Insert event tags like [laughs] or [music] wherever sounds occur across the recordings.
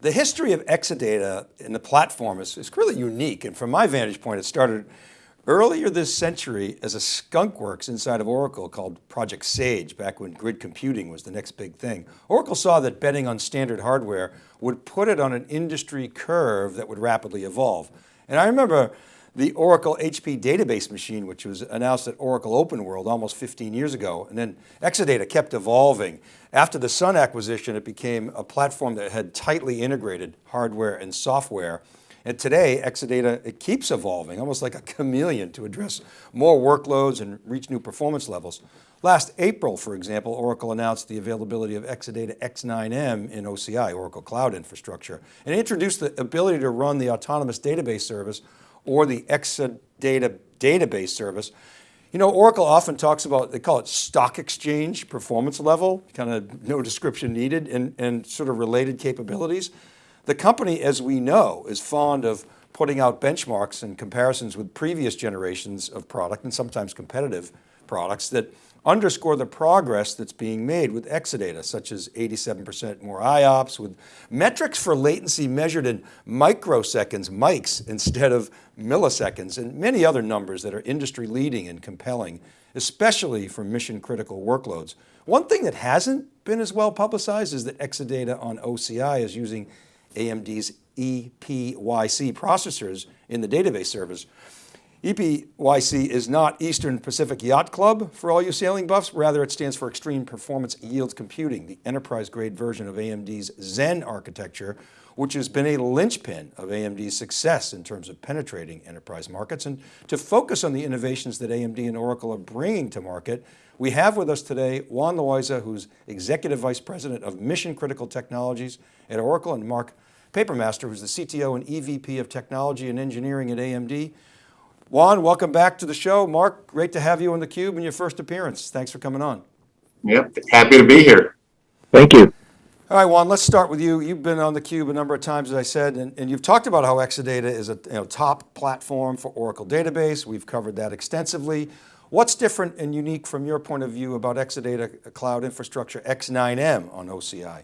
The history of Exadata and the platform is, is really unique. And from my vantage point, it started earlier this century as a skunkworks inside of Oracle called Project Sage, back when grid computing was the next big thing. Oracle saw that betting on standard hardware would put it on an industry curve that would rapidly evolve. And I remember the Oracle HP database machine, which was announced at Oracle Open World almost 15 years ago. And then Exadata kept evolving. After the Sun acquisition, it became a platform that had tightly integrated hardware and software. And today, Exadata, it keeps evolving, almost like a chameleon to address more workloads and reach new performance levels. Last April, for example, Oracle announced the availability of Exadata X9M in OCI, Oracle Cloud Infrastructure, and introduced the ability to run the autonomous database service or the Exadata database service. You know, Oracle often talks about, they call it stock exchange performance level, kind of no description needed and, and sort of related capabilities. The company, as we know, is fond of putting out benchmarks and comparisons with previous generations of product and sometimes competitive products that underscore the progress that's being made with Exadata, such as 87% more IOPS with metrics for latency measured in microseconds, mics, instead of milliseconds, and many other numbers that are industry leading and compelling, especially for mission critical workloads. One thing that hasn't been as well publicized is that Exadata on OCI is using AMD's EPYC processors in the database service. EPYC is not Eastern Pacific Yacht Club for all you sailing buffs, rather it stands for Extreme Performance Yields Computing, the enterprise grade version of AMD's Zen architecture, which has been a linchpin of AMD's success in terms of penetrating enterprise markets. And to focus on the innovations that AMD and Oracle are bringing to market, we have with us today Juan Loaiza, who's Executive Vice President of Mission Critical Technologies at Oracle, and Mark Papermaster, who's the CTO and EVP of Technology and Engineering at AMD. Juan, welcome back to the show. Mark, great to have you on theCUBE in your first appearance. Thanks for coming on. Yep, happy to be here. Thank you. All right, Juan, let's start with you. You've been on theCUBE a number of times, as I said, and, and you've talked about how Exadata is a you know, top platform for Oracle database. We've covered that extensively. What's different and unique from your point of view about Exadata Cloud Infrastructure X9M on OCI?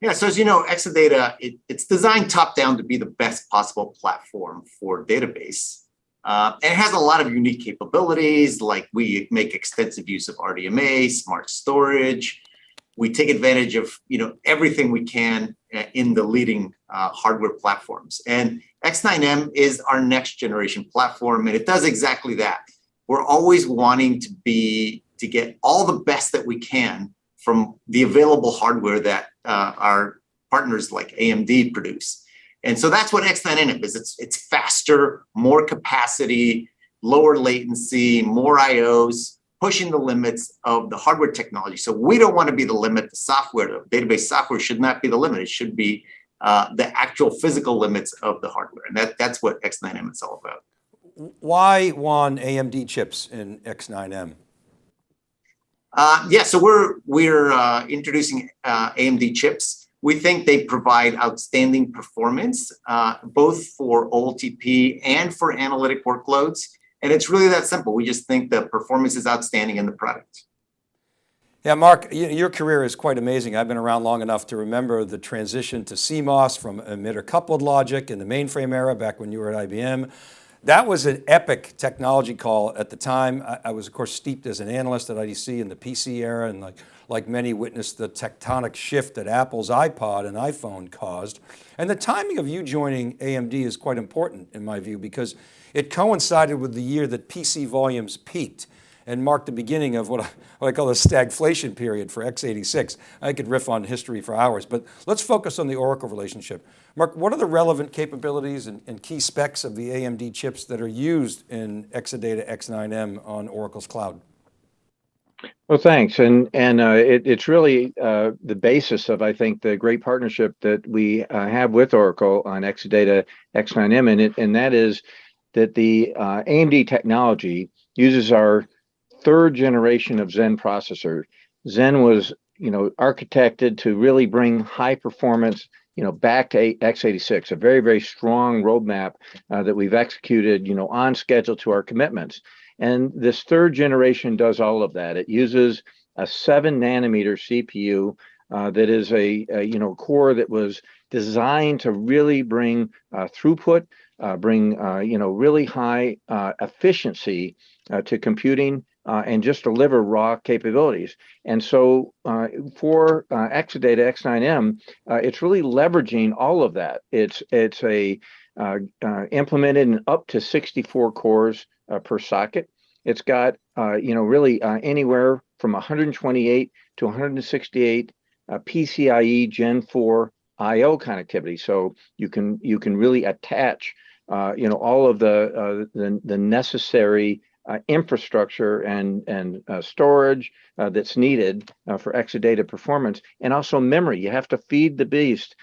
Yeah, so as you know, Exadata, it, it's designed top-down to be the best possible platform for database. Uh, and it has a lot of unique capabilities, like we make extensive use of RDMA, smart storage. We take advantage of you know everything we can uh, in the leading uh, hardware platforms. And X9M is our next generation platform, and it does exactly that. We're always wanting to be to get all the best that we can from the available hardware that uh, our partners like AMD produce. And so that's what X9M is. It's, it's faster, more capacity, lower latency, more IOs, pushing the limits of the hardware technology. So we don't want to be the limit. The software, the database software should not be the limit. It should be uh, the actual physical limits of the hardware. And that, that's what X9M is all about. Why Juan AMD chips in X9M? Uh, yeah, so we're we're uh, introducing uh, AMD chips. We think they provide outstanding performance, uh, both for OLTP and for analytic workloads. And it's really that simple. We just think the performance is outstanding in the product. Yeah, Mark, your career is quite amazing. I've been around long enough to remember the transition to CMOS from emitter coupled logic in the mainframe era back when you were at IBM. That was an epic technology call at the time. I, I, was of course steeped as an analyst at IDC in the PC era and like, like many witnessed the tectonic shift that Apple's iPod and iPhone caused. And the timing of you joining AMD is quite important in my view because it coincided with the year that PC volumes peaked and marked the beginning of what I, what I call the stagflation period for x86. I could riff on history for hours, but let's focus on the Oracle relationship. Mark, what are the relevant capabilities and, and key specs of the AMD chips that are used in Exadata X9M on Oracle's cloud? Well, thanks. And and uh, it, it's really uh, the basis of, I think, the great partnership that we uh, have with Oracle on Exadata X9M. And, it, and that is that the uh, AMD technology uses our third generation of Zen processor. Zen was, you know, architected to really bring high performance, you know, back to x86, a very, very strong roadmap uh, that we've executed, you know, on schedule to our commitments. And this third generation does all of that. It uses a seven nanometer CPU uh, that is a, a, you know core that was designed to really bring uh, throughput, uh, bring uh, you know really high uh, efficiency uh, to computing Uh, and just deliver raw capabilities. And so uh, for uh, Exadata X9M, it's really leveraging all of that. It's it's a implemented in up to 64 cores per socket. It's got you know really anywhere from 128 to 168 uh, PCIe Gen 4 I/O connectivity. So you can you can really attach uh, you know all of the uh, the, the, necessary uh, infrastructure and and uh, storage uh, that's needed for Exadata performance, and also memory. You have to feed the beast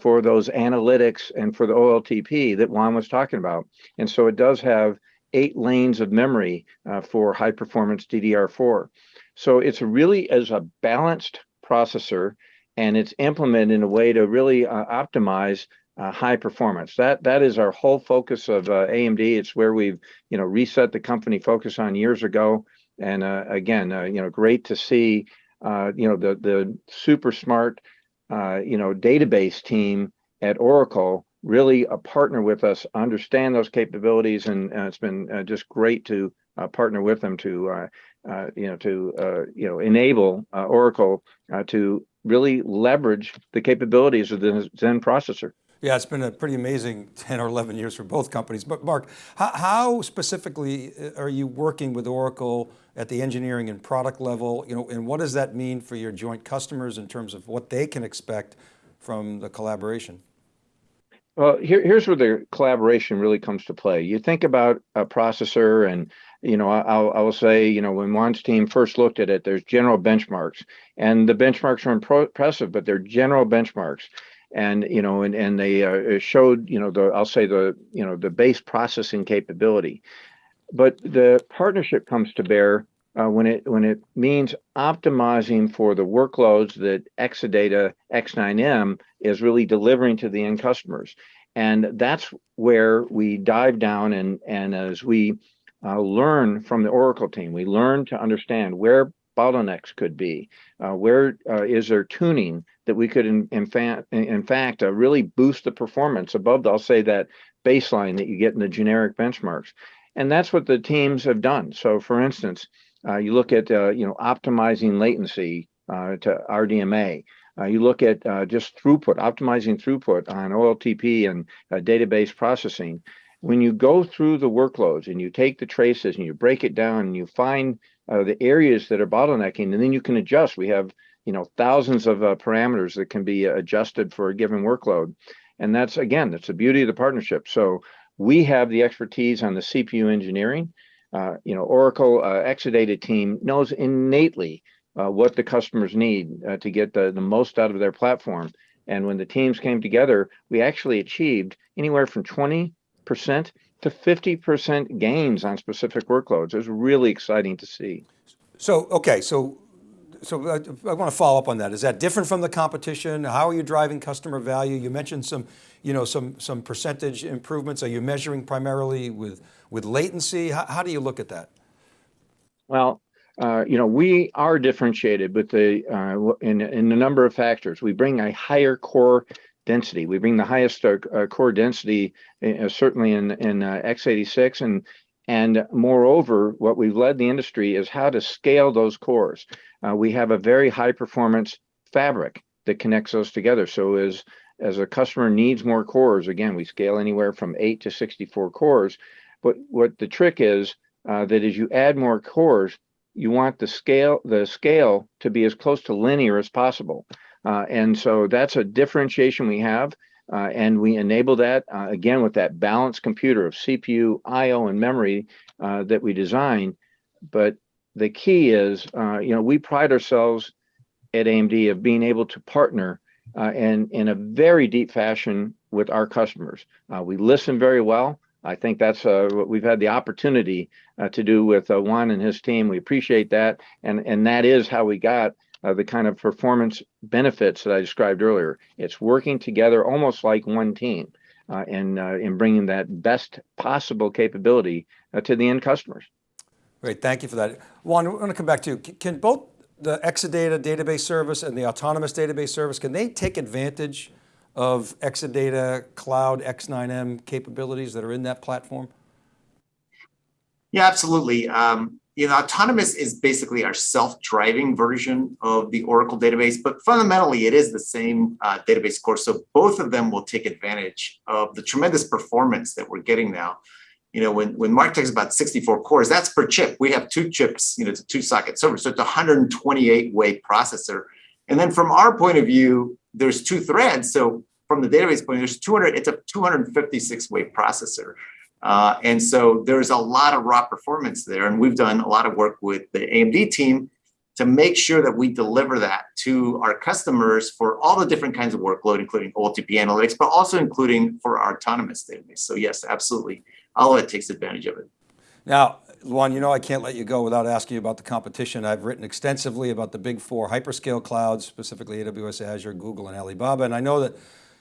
for those analytics and for the OLTP that Juan was talking about. And so it does have eight lanes of memory for high performance DDR4. So it's really as a balanced processor and it's implemented in a way to really uh, optimize uh, high performance. That that is our whole focus of uh, AMD. It's where we've you know reset the company focus on years ago. And uh, again, uh, you know, great to see uh, you know the the super smart you know database team at Oracle really a partner with us, understand those capabilities, and it's been just great to partner with them to uh, you know, to uh, you know enable uh, Oracle to really leverage the capabilities of the Zen processor. Yeah, it's been a pretty amazing [laughs] 10 or 11 years for both companies. But Mark, how, how, specifically uh, are you working with Oracle at the engineering and product level? You know, and what does that mean for your joint customers in terms of what they can expect from the collaboration? Well, here, here's where the collaboration really comes to play. You think about a processor and you know, I'll, I will say, you know, when Juan's team first looked at it, there's general benchmarks, and the benchmarks are impressive, but they're general benchmarks, and you know, and and they uh, showed, you know, the I'll say the you know the base processing capability, but the partnership comes to bear uh, when it when it means optimizing for the workloads that Exadata X9M is really delivering to the end customers, and that's where we dive down and and as we uh, learn from the Oracle team. We learn to understand where bottlenecks could be, uh, where uh, is there tuning that we could in, in, fa in fact uh, really boost the performance above, I'll say that baseline that you get in the generic benchmarks. And that's what the teams have done. So for instance, uh, you look at uh, you know optimizing latency to RDMA. Uh, you look at uh, just throughput, optimizing throughput on OLTP and uh, database processing when you go through the workloads and you take the traces and you break it down and you find uh, the areas that are bottlenecking, and then you can adjust. We have you know thousands of uh, parameters that can be adjusted for a given workload, and that's again that's the beauty of the partnership. So we have the expertise on the CPU engineering. Uh, you know, Oracle uh, Exadata team knows innately uh, what the customers need uh, to get the, the most out of their platform. And when the teams came together, we actually achieved anywhere from 20 percent to 50% gains on specific workloads. It's really exciting to see. So, okay, so so I, I, want to follow up on that. Is that different from the competition? How are you driving customer value? You mentioned some, you know, some some percentage improvements. Are you measuring primarily with with latency? How, how do you look at that? Well, uh, you know, we are differentiated with the uh, in in a number of factors. We bring a higher core density. We bring the highest uh, uh, core density, uh, certainly in in uh, x86, and and moreover, what we've led the industry is how to scale those cores. Uh, we have a very high performance fabric that connects those together. So as as a customer needs more cores, again, we scale anywhere from eight to 64 cores. But what the trick is uh, that as you add more cores, you want the scale the scale to be as close to linear as possible. Uh, and so that's a differentiation we have. Uh, and we enable that uh, again with that balanced computer of CPU, I/O, and memory uh, that we design. But the key is, uh, you know, we pride ourselves at AMD of being able to partner uh, and in a very deep fashion with our customers. we listen very well. I think that's what we've had the opportunity to do with Juan and his team. We appreciate that, and and that is how we got uh, the kind of performance benefits that I described earlier. It's working together almost like one team uh, and uh, in bringing that best possible capability uh, to the end customers. Great, thank you for that. Juan, I want to come back to you. Can both the Exadata database service and the autonomous database service, can they take advantage of Exadata Cloud X9M capabilities that are in that platform? Yeah, absolutely. Um, you know, autonomous is basically our self-driving version of the Oracle database, but fundamentally it is the same uh, database core. So both of them will take advantage of the tremendous performance that we're getting now. You know, when, when Mark talks about 64 cores, that's per chip. We have two chips, you know, it's a two socket server. So it's a 128 way processor. And then from our point of view, there's two threads. So from the database point, there's 200, it's a 256 way processor. Uh, and so there's a lot of raw performance there. And we've done a lot of work with the AMD team to make sure that we deliver that to our customers for all the different kinds of workload, including OLTP analytics, but also including for our autonomous database. So yes, absolutely. All of it takes advantage of it. Now, Juan, you know I can't let you go without asking you about the competition. I've written extensively about the big four hyperscale clouds, specifically AWS, Azure, Google, and Alibaba. And I know that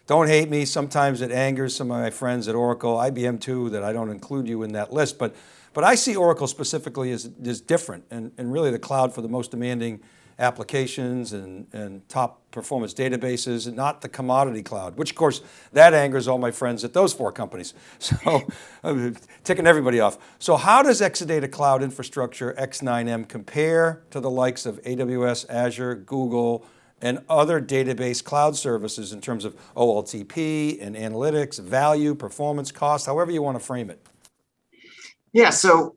don't hate me. Sometimes it angers some of my friends at Oracle, IBM too, that I don't include you in that list. But, but I see Oracle specifically as, as different and, and really the cloud for the most demanding applications and, and top performance databases and not the commodity cloud, which of course that angers all my friends at those four companies. [laughs] So I'm ticking everybody off. So how does Exadata Cloud Infrastructure X9M compare to the likes of AWS, Azure, Google, and other database cloud services in terms of OLTP and analytics, value, performance, cost, however you want to frame it? Yeah, so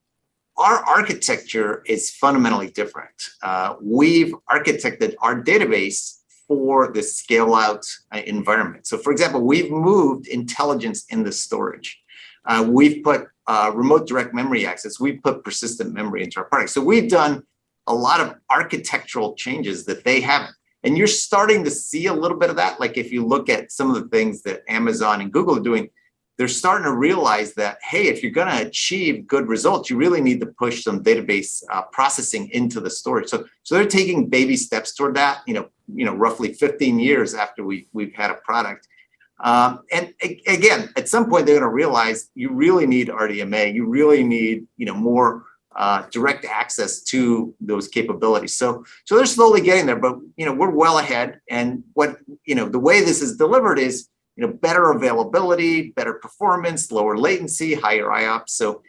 our architecture is fundamentally different. Uh, we've architected our database for the scale out uh, environment. So for example, we've moved intelligence in the storage. Uh, we've put uh, remote direct memory access. We've put persistent memory into our product. So we've done a lot of architectural changes that they haven't. And you're starting to see a little bit of that. Like if you look at some of the things that Amazon and Google are doing, they're starting to realize that, hey, if you're going to achieve good results, you really need to push some database uh, processing into the storage. So, so they're taking baby steps toward that, you know, you know, roughly 15 years after we, we've had a product. Um, and again, at some point, they're going to realize you really need RDMA. You really need, you know, more uh, direct access to those capabilities. So, so they're slowly getting there, but you know we're well ahead. And what you know the way this is delivered is you know better availability, better performance, lower latency, higher IOPS. So,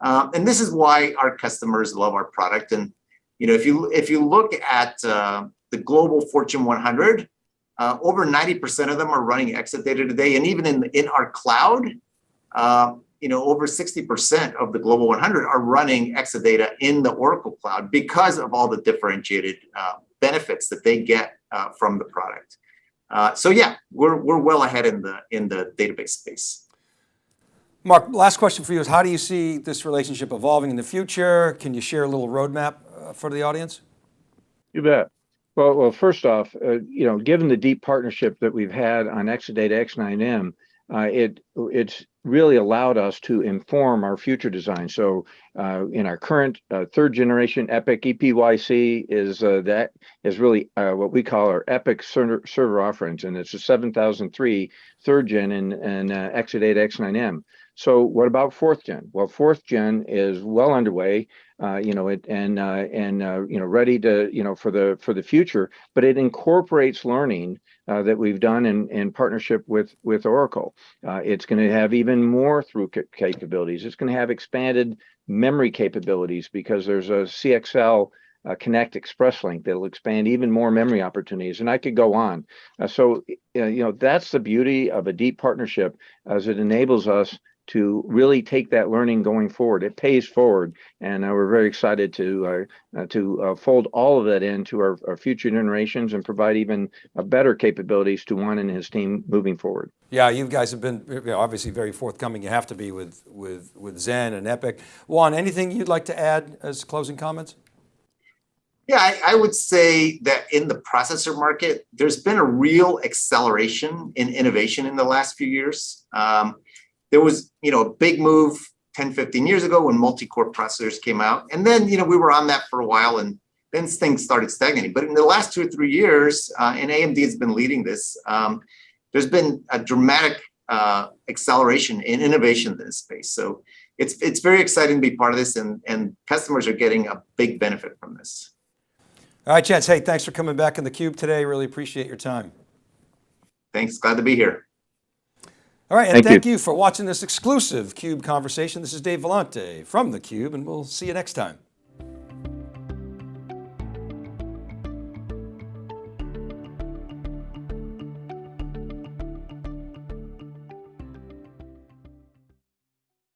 um, and this is why our customers love our product. And you know if you if you look at uh, the global Fortune 100, uh, over 90% of them are running Exadata today, and even in in our cloud. Uh, you know, over 60% of the Global 100 are running Exadata in the Oracle Cloud because of all the differentiated uh, benefits that they get uh, from the product. Uh, so yeah, we're, we're well ahead in the, in the database space. Mark, last question for you is how do you see this relationship evolving in the future? Can you share a little roadmap uh, for the audience? You bet. Well, well, first off, uh, you know, given the deep partnership that we've had on Exadata X9M, uh, it it's really allowed us to inform our future design. So uh, in our current uh, third generation EPIC, EPYC is uh, that is really uh, what we call our EPYC server, server offerings, and it's a 7003 third gen and and uh, Exadata X9M. So what about fourth gen? Well, fourth gen is well underway, uh, you know, it and and you know ready to you know for the for the future. But it incorporates learning uh, that we've done in in partnership with with Oracle. Uh, it's going to have even more through capabilities. It's going to have expanded memory capabilities because there's a CXL uh, Compute Express Link that'll expand even more memory opportunities. And I could go on. Uh, so, uh, you know, that's the beauty of a deep partnership as it enables us to really take that learning going forward. It pays forward, and uh, we're very excited to uh, uh, to uh, fold all of that into our, our future generations and provide even uh, better capabilities to Juan and his team moving forward. Yeah, you guys have been obviously very forthcoming. You have to be with with with Zen and EPYC. Juan, anything you'd like to add as closing comments? Yeah, I, I, would say that in the processor market, there's been a real acceleration in innovation in the last few years. Um, there was, you know, a big move 10, 15 years ago when multi-core processors came out. And then, you know, we were on that for a while and then things started stagnating. But in the last two or three years, uh, and AMD has been leading this, um, there's been a dramatic uh, acceleration in innovation in this space. So it's it's very exciting to be part of this and, and customers are getting a big benefit from this. All right, Chance, hey, thanks for coming back in the cube today. Really appreciate your time. Thanks, glad to be here. All right, and Thank thank, you. you for watching this exclusive CUBE conversation. This is Dave Vellante from theCUBE, and we'll see you next time.